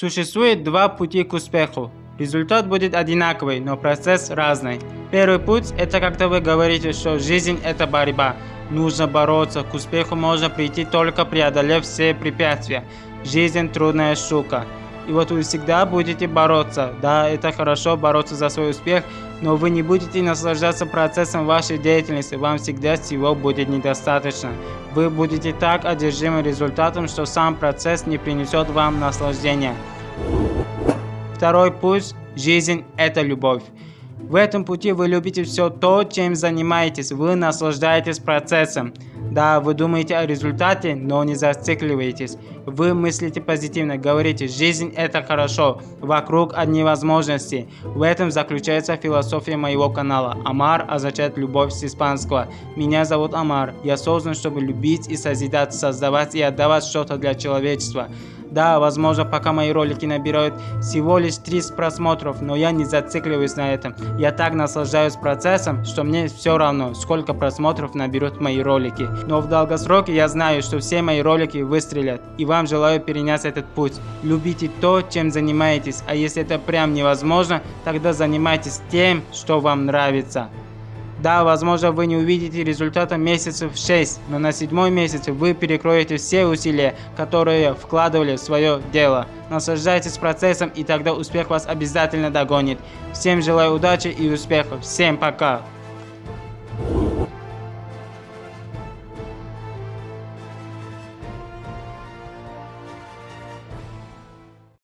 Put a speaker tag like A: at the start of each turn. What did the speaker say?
A: Существует два пути к успеху. Результат будет одинаковый, но процесс разный. Первый путь – это когда вы говорите, что жизнь – это борьба. Нужно бороться, к успеху можно прийти только преодолев все препятствия. Жизнь – трудная штука. И вот вы всегда будете бороться. Да, это хорошо бороться за свой успех, но вы не будете наслаждаться процессом вашей деятельности, вам всегда всего будет недостаточно. Вы будете так одержимы результатом, что сам процесс не принесет вам наслаждения. Второй путь – жизнь – это любовь. В этом пути вы любите все то, чем занимаетесь, вы наслаждаетесь процессом. Да, вы думаете о результате, но не зацикливаетесь. Вы мыслите позитивно, говорите, жизнь это хорошо, вокруг одни возможности. В этом заключается философия моего канала. Амар означает любовь с испанского. Меня зовут Амар, я создан, чтобы любить и созидать, создавать и отдавать что-то для человечества. Да, возможно, пока мои ролики набирают всего лишь 30 просмотров, но я не зацикливаюсь на этом. Я так наслаждаюсь процессом, что мне все равно, сколько просмотров наберут мои ролики. Но в долгосроке я знаю, что все мои ролики выстрелят. И вам желаю перенять этот путь. Любите то, чем занимаетесь, а если это прям невозможно, тогда занимайтесь тем, что вам нравится. Да, возможно, вы не увидите результата месяцев 6, но на седьмой месяц вы перекроете все усилия, которые вкладывали в свое дело. Наслаждайтесь процессом, и тогда успех вас обязательно догонит. Всем желаю удачи и успехов. Всем пока!